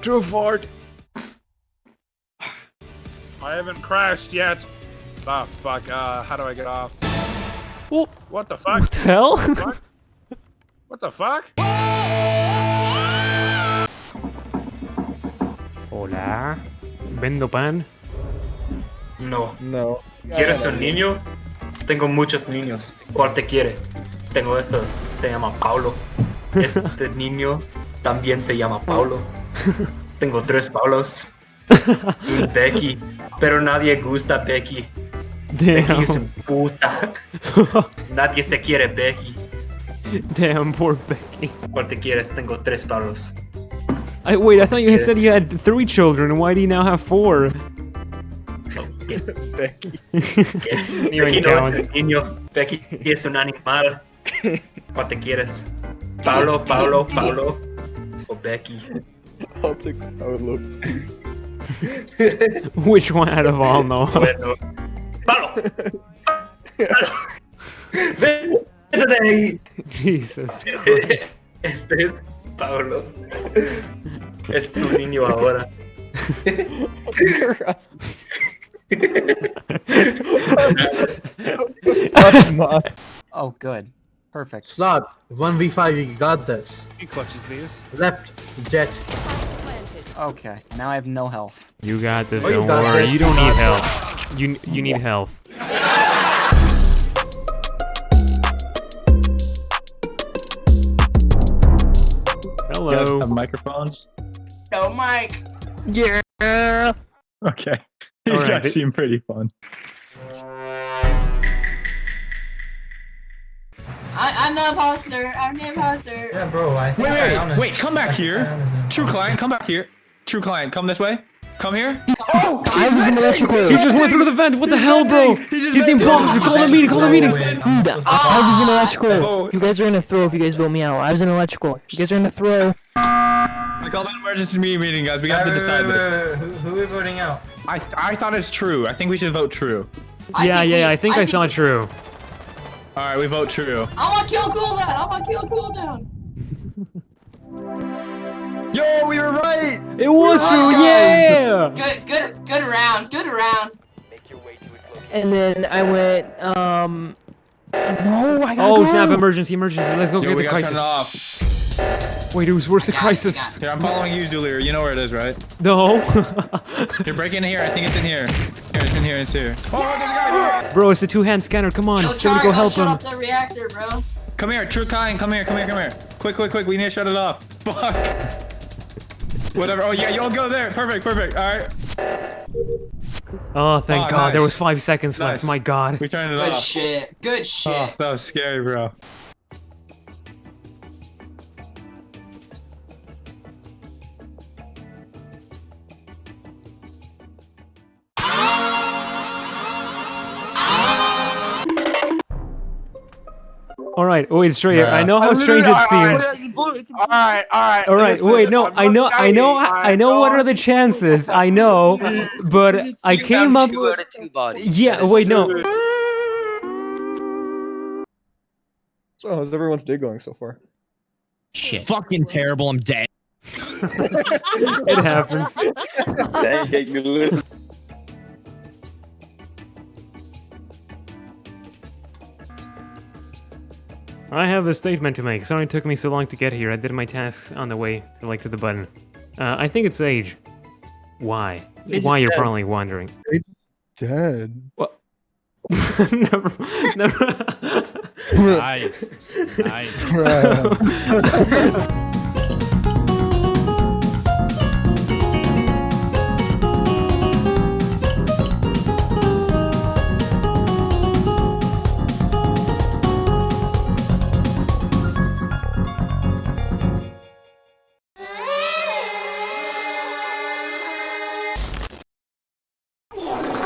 a fart. I haven't crashed yet. Ah, fuck. Uh, how do I get off? Oh, What the fuck? what the hell? What? What the fuck? Hola. Vendo pan. No. No. ¿Quieres un niño? Tengo muchos niños. ¿Cuál te quiere? Tengo esto. Se llama Paulo. Este niño también se llama Paulo. Tengo tres Paulos. Y Becky. Pero nadie gusta Becky. Becky es Damn. un puta. Nadie se quiere Becky. Damn, poor Becky. ¿Cuál te quieres? Tengo tres Paulos. I, wait, I thought you said you had three children. Why do you now have four? Becky. Becky no es un niño. Becky es un animal. ¿Cuál te quieres? Paulo, Paulo, Paulo. O Becky. I'll take Paolo, please. Which one out of all, no? Bueno. ¡Palo! ¡Palo! ¡Vete! Jesus. Christ. Este es Pablo. Es tu niño ahora. Oh, good. Perfect. Slot, 1v5, you got this. He clutches these. Left, jet. Okay, now I have no health. You got this, Oh, you don't got worry. this, You don't need health. You you need health. You guys Hello. have microphones? No, Mike. Yeah. Okay. These Alright, guys it- seem pretty fun. I, I'm the imposter. I'm the imposter. Yeah, bro, I think Wait, I wait, wait, come back I here. True client, come back here. True client, come this way. Come here. Oh, I was in the electrical. He just went through the vent. What the hell, bro? He's the imposter. Call the meeting. Call the meeting. Wait, I was in electrical. Oh. You guys are gonna throw if you guys vote me out. I was in electrical. You guys are gonna throw. I called an emergency me- meeting, guys. We have to decide this. wait, wait, Who, who are we voting out? I I thought it's true. I think we should vote true. I Yeah, yeah, we- yeah. I think I saw we- it true. All right, we vote true. I want on kill cooldown. I want on kill cooldown. Yo, we were right. It was true. Yeah. Good, good, good round. Good round. And then I went. Um. No, I gotta Oh go. snap! Emergency! Emergency! Let's go Yo, get we the gotta turn it off. Wait, who's where's the crisis? got it. Here, I'm following you, Zulir. You know where it is, right? No. You're breaking in here. I think it's in here. Here, it's in here. It's here. Oh, there's a guy here. Bro, it's a two-hand scanner. Come on, Yo, somebody Char, go go help shut him. off the reactor, bro. Come here, True client. Come here. Come here. Come here. Quick, quick, quick. We need to shut it off. Fuck. Whatever. Oh yeah, you'll go there. Perfect. Perfect. All right. Oh, thank Oh, God! There was five seconds left. Nice. My God. We turned it Good off. shit. Good oh, shit. Oh, that was scary, bro. All right. Wait, straight. I know how strange it seems. Alright, alright. All right. Wait. No. I know. I know. I know. What are the chances? I know, but I came up. Two out of two bodies. Yeah. Wait. No. So how's everyone's day going so far? Shit. Fucking terrible. I'm dead. It happens. I have a statement to make. Sorry it took me so long to get here. I did my tasks on the way to like to the button. Uh, I think it's age. Why? Why you're probably wondering. Dead. What? never, never. Nice. nice. Bruh.